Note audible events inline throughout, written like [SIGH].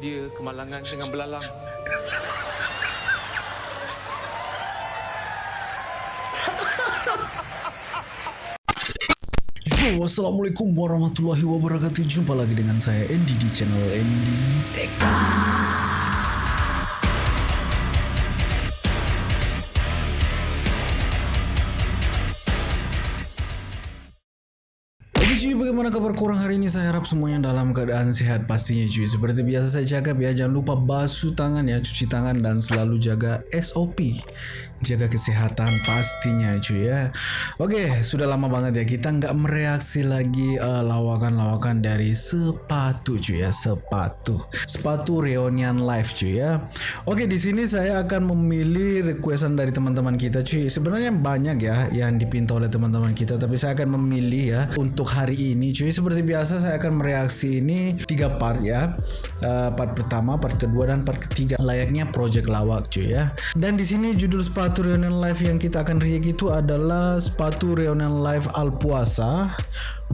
dia kemalangan dengan belalang. Assalamualaikum warahmatullahi wabarakatuh Jumpa lagi dengan saya Andy di channel Andy Tech cuy, bagaimana kabar korang hari ini? Saya harap semuanya dalam keadaan sehat pastinya cuy Seperti biasa saya cakap ya, jangan lupa basuh tangan ya, cuci tangan dan selalu jaga SOP Jaga kesehatan pastinya cuy ya. Oke, sudah lama banget ya kita nggak mereaksi lagi uh, lawakan-lawakan dari sepatu cuy ya, sepatu. Sepatu reunion live cuy ya. Oke, di sini saya akan memilih requestan dari teman-teman kita cuy. Sebenarnya banyak ya yang dipinta oleh teman-teman kita Tapi saya akan memilih ya untuk hari ini cuy. Seperti biasa saya akan mereaksi ini tiga part ya. Uh, part pertama part kedua dan part ketiga. Layaknya project lawak cuy ya. Dan di sini judul sepatu reunion live yang kita akan react itu adalah sepatu reunion live al puasa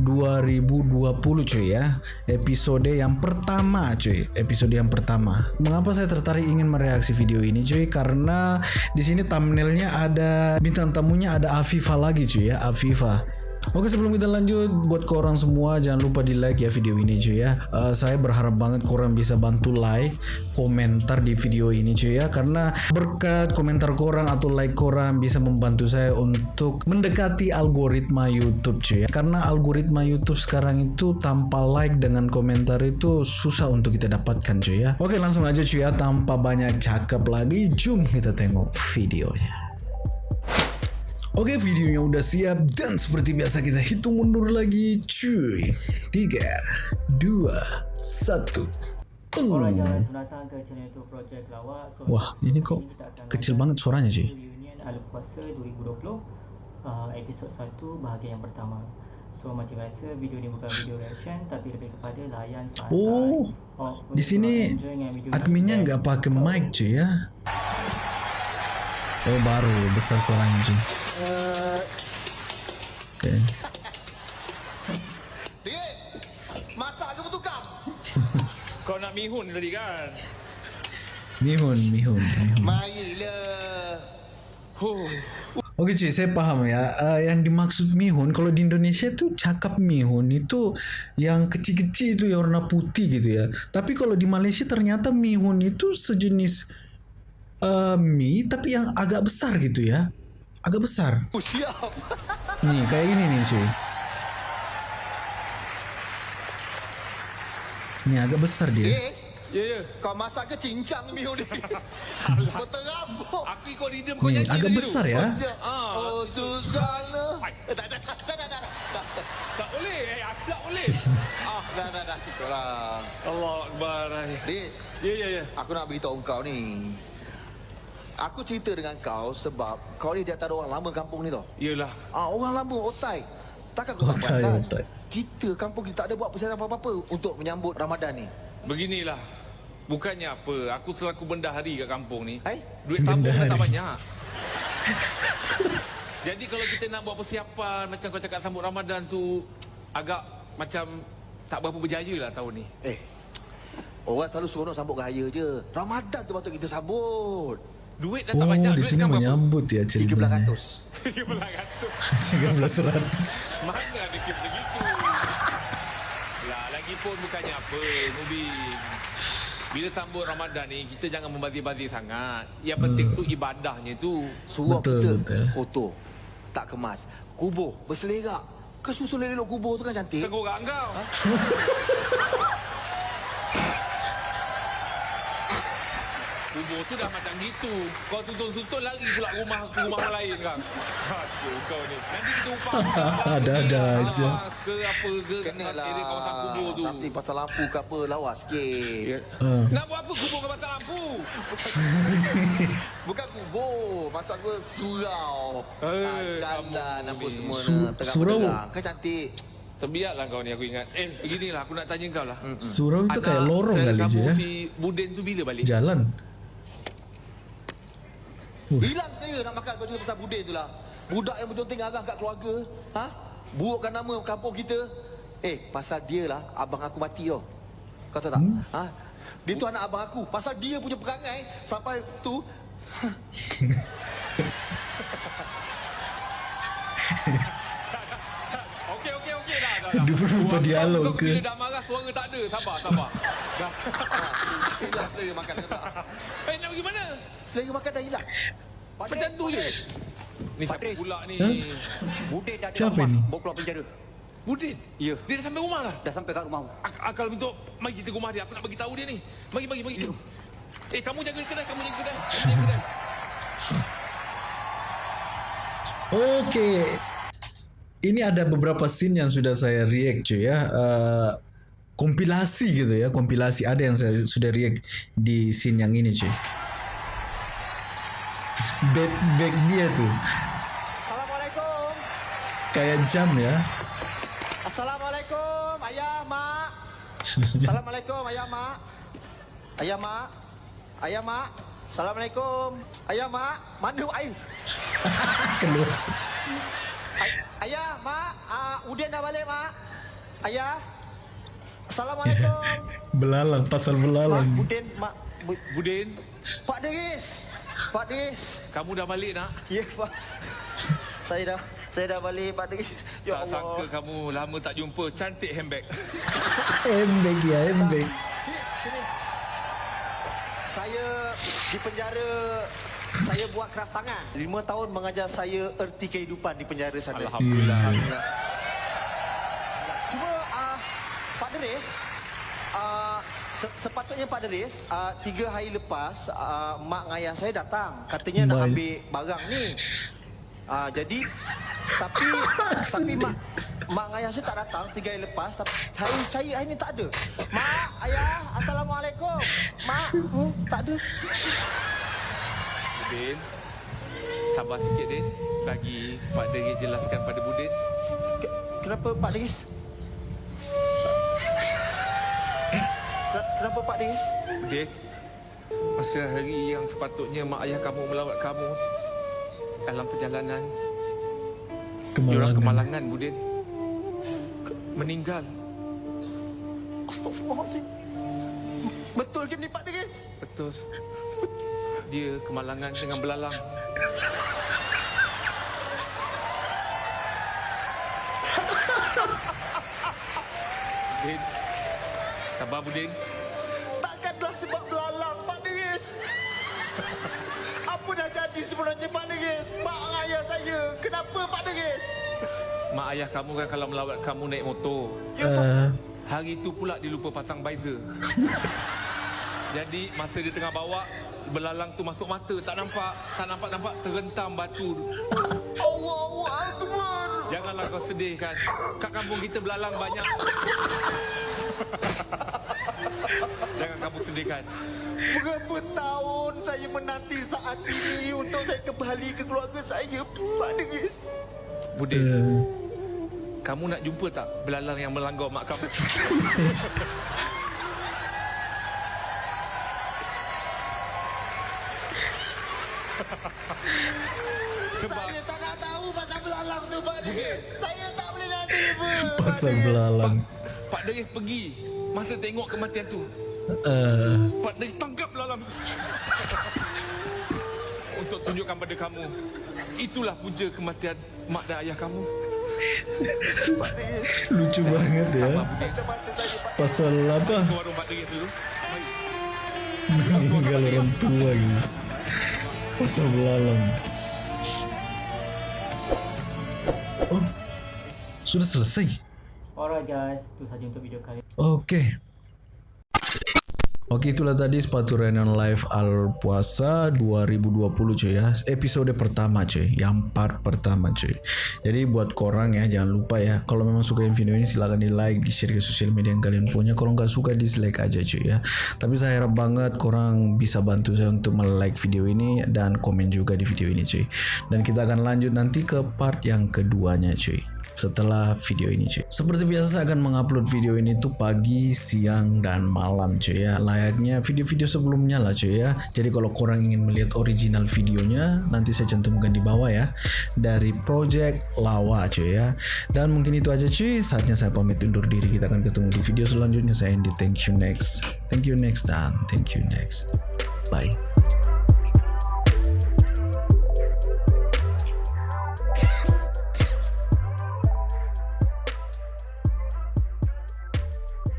2020 cuy ya. Episode yang pertama cuy. Episode yang pertama. Mengapa saya tertarik ingin mereaksi video ini cuy? Karena di sini thumbnailnya ada bintang tamunya ada Afifa lagi cuy ya. Afifa Oke sebelum kita lanjut buat korang semua jangan lupa di like ya video ini cuy ya. Uh, Saya berharap banget korang bisa bantu like komentar di video ini cuy ya. Karena berkat komentar korang atau like korang bisa membantu saya untuk mendekati algoritma YouTube cuy ya. Karena algoritma YouTube sekarang itu tanpa like dengan komentar itu susah untuk kita dapatkan cuy ya. Oke langsung aja cuy ya. Tanpa banyak cakap lagi Jom kita tengok videonya Oke videonya udah siap dan seperti biasa kita hitung mundur lagi cuy. 3 2 1 Alright guys, selamat datang ke channel itu Project Lawak. So, Wah, ini kok kecil banget suaranya, Ci. Reunion Ala Puasa 2020 uh, Episod 1 bahagian yang pertama. So macam biasa video ni bukan video reaction Tapi lebih kepada layan Oh, Hopefully Di sini adminnya nggak pakai mic cuy ya Oh baru besar suaranya [LAUGHS] masak ke bertukar? [LAUGHS] Kau nak mihun tadi kan? Mihun Mihun Mihun Marilah. Huh. Oke cuy, saya paham ya. Uh, yang dimaksud mihun kalau di Indonesia tuh cakap mihun itu yang kecil-kecil itu yang warna putih gitu ya. Tapi kalau di Malaysia ternyata mihun itu sejenis uh, mie tapi yang agak besar gitu ya. Agak besar. Oh, siap. [LAUGHS] Nih, kayak gini nih cuy. Nih agak besar dia. Dek, Ya, ya. kau masak ke cincang bihun ni? Berterabuk. [LAUGHS] Aku ikut rhythm kau Nih, nyanyi agak besar ya. Ah. Oh, Susana. Eh, tak, tak, tak, tak, tak, tak, boleh, eh, aku tak boleh. [LAUGHS] ah. Dah, dah, dah. Cukup lah. Allah Akbar. Dis, Ya, ya, ya. aku nak beritahu kau ni. Aku cerita dengan kau sebab kau ni di antara orang lama kampung ni tau. Yelah. Ah, orang lama, otai. Takkan kau tak Otai, otai. Kita kampung kita tak ada buat persiapan apa-apa untuk menyambut Ramadan ni. Beginilah. Bukannya apa, aku selaku bendahari kat kampung ni. Hai? Duit tabung tak banyak. [LAUGHS] Jadi kalau kita nak buat persiapan macam kau cakap sambut Ramadan tu agak macam tak berapa berjaya lah tahun ni. Eh, orang selalu seronok sambut raya je. Ramadan tu patut kita sambut. Duit dah Oh, tak banyak. di Duit sini menyambut ya ceritanya. 1300. 1300. 1300. Mana ada kes begitu? Lah, lagi pun bukannya apa, Mubin. Bila sambut Ramadan ni, kita jangan membazir-bazir sangat. Yang penting tu ibadahnya tu. Suruh Betul, kita betul. kotor. Tak kemas. Kubur, berselerak. Kan susun elok kubur tu kan cantik. Tegurak kau. [LAUGHS] Kubur tu dah macam gitu. Kau tuntun-tuntun lari pula rumah rumah orang lain kan. Aduh kau ni. Nanti kita upah. Ada-ada Ah, aja. Ke apa ke Kena lah. area kawasan kubur tu. Something pasal lampu ke apa, lawas sikit. Ya. Ah. Nak buat apa kubur ke pasal lampu? [LAUGHS] Bukan kubur, masa aku surau. Eh, jalan apa semua Su- nak terang surau? benderang. Kan cantik. Terbiarlah kau ni aku ingat. Eh, beginilah aku nak tanya kau lah. Surau itu kayak lorong kali je ya. si Buden tu bila balik? Jalan. Hilang saya nak makan kau juga pasal budin tu lah. Budak yang berjonting arang kat keluarga. Ha? Burukkan nama kampung kita. Eh, pasal dia lah abang aku mati tau. Kau tahu tak? Hmm? Ha? Dia tu anak abang aku. Pasal dia punya perangai sampai tu Okey, okey, okey dah. dah, [LAUGHS] dah. Dia pun lupa Orang dialog kau ke? Bila dah marah, suara tak ada. Sabar, sabar. [LAUGHS] dah. makan? Eh, nak pergi mana? Selera makan dah hilang. Macam tu je. Ni siapa pula ni? Budin dah Siapa ni? Bawa keluar penjara. Budin? Ya. Dia dah sampai rumah dah? Dah sampai kat rumah. Ak- Akal bentuk, mari kita rumah dia. Aku nak bagi tahu dia ni. Mari, mari, mari. Eh, kamu jaga kedai, kamu jaga kedai. Kamu jaga kedai. Okey. Ini ada beberapa scene yang sudah saya react cuy ya. Uh, kompilasi gitu ya, kompilasi ada yang saya sudah react di scene yang ini cuy. Back, back dia tuh Assalamualaikum. kayak jam ya. Assalamualaikum. Ayah, mak. [LAUGHS] Assalamualaikum, ayah, mak. Ayah, mak. Ayah, mak. Assalamualaikum. Ayah, mak. Mana air? [LAUGHS] Keluar. Ay- ayah, mak. Uh, Udin dah balik, mak. Ayah. Assalamualaikum. [LAUGHS] Belalang, pasal mak, belalang. Udin, mak. Bu- Budin, Pak Deris. Pak Deris. kamu dah balik nak? Ya, Pak. [LAUGHS] Saya dah saya dah balik, Pak Deris. Ya tak sangka Allah. kamu lama tak jumpa. Cantik handbag. [LAUGHS] Embek ya, sini. Saya di penjara saya buat kraft tangan. Lima tahun mengajar saya erti kehidupan di penjara sana. Alhamdulillah. Cuma uh, Pak Deris, uh, se- sepatutnya Pak Deris, uh, tiga hari lepas uh, mak dengan ayah saya datang. Katanya nak Baik. ambil barang ni. Uh, jadi tapi [LAUGHS] tapi mak mak ayah saya tak datang tiga hari lepas. Tapi hari saya hari ni tak ada. Mak, ayah, assalamualaikum. Mak, hmm, tak ada. Budin, sabar sikit Din. Bagi Pak Deri jelaskan pada Budin. Ke- Kenapa Pak Deris? Kenapa Pak Deris? Budin, masa hari yang sepatutnya mak ayah kamu melawat kamu dalam perjalanan, diorang Kemalangan. kemalangan Budin. Meninggal. Astaghfirullahaladzim. Betul ke ni Pak Deris? Betul. Dia kemalangan dengan belalang. [LAUGHS] Budin. Sabar Budin. Takkanlah sebab belalang Pak Deris. [LAUGHS] Apa dah jadi sebenarnya Pak Deris? Mak ayah saya. Kenapa Pak Deris? Mak ayah kamu kan kalau melawat kamu naik motor. Ya tu. Uh, Hari itu pula dia lupa pasang visor. [LAUGHS] Jadi masa dia tengah bawa belalang tu masuk mata tak nampak tak nampak nampak terhentam batu Allahu Akbar. janganlah kau sedih kan kat kampung kita belalang banyak [LAUGHS] jangan kamu sedih kan Berapa tahun saya menanti saat ini untuk saya kembali ke keluarga saya Pak Deris. Budin uh, kamu nak jumpa tak belalang yang melanggar mak kamu sebab Saya tak nak tahu pasal belalang tu Pak Deris. Saya tak boleh nak terima. Pak pasal belalang. Pak Deris pergi masa tengok kematian tu Uh, Pak Deris tangkap belalang [LAUGHS] untuk tunjukkan pada kamu itulah punca kematian mak dan ayah kamu [LAUGHS] lucu banget ya. Pasal apa? Meninggal orang tua gitu. Pasal belalang. Oh, sudah selesai. Alright guys, itu saja untuk video kali Oke. Oke itulah tadi sepatu Renan Live Al Puasa 2020 cuy ya. Episode pertama cuy. Yang part pertama cuy. Jadi buat korang ya jangan lupa ya. Kalau memang suka video ini silahkan di like Di share ke sosial media yang kalian punya. Kalau nggak suka dislike aja cuy ya. Tapi saya harap banget korang bisa bantu saya untuk like video ini Dan komen juga di video ini cuy. Dan kita akan lanjut nanti ke part yang keduanya cuy setelah video ini cuy. Seperti biasa saya akan mengupload video ini tuh pagi, siang dan malam cuy ya. Layaknya video-video sebelumnya lah cuy ya. Jadi kalau korang ingin melihat original videonya nanti saya cantumkan di bawah ya dari Project Lawa cuy ya. Dan mungkin itu aja cuy. Saatnya saya pamit undur diri. Kita akan ketemu di video selanjutnya. Saya Andy. Thank you next. Thank you next dan thank you next. Bye.